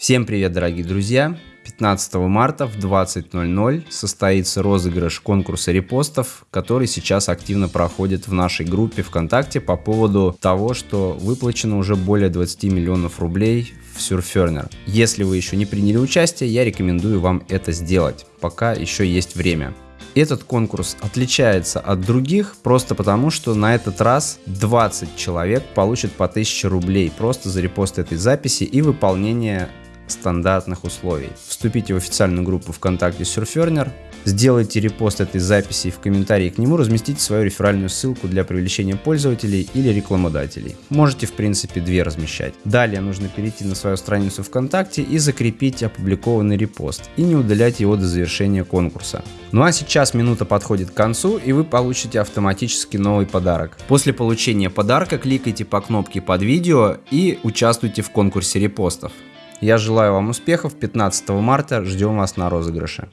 Всем привет, дорогие друзья! 15 марта в 20.00 состоится розыгрыш конкурса репостов, который сейчас активно проходит в нашей группе ВКонтакте по поводу того, что выплачено уже более 20 миллионов рублей в Surferner. Если вы еще не приняли участие, я рекомендую вам это сделать, пока еще есть время. Этот конкурс отличается от других просто потому, что на этот раз 20 человек получат по 1000 рублей просто за репост этой записи и выполнение стандартных условий. Вступите в официальную группу ВКонтакте Surferner, сделайте репост этой записи и в комментарии к нему разместите свою реферальную ссылку для привлечения пользователей или рекламодателей. Можете в принципе две размещать. Далее нужно перейти на свою страницу ВКонтакте и закрепить опубликованный репост и не удалять его до завершения конкурса. Ну а сейчас минута подходит к концу и вы получите автоматически новый подарок. После получения подарка кликайте по кнопке под видео и участвуйте в конкурсе репостов. Я желаю вам успехов. 15 марта ждем вас на розыгрыше.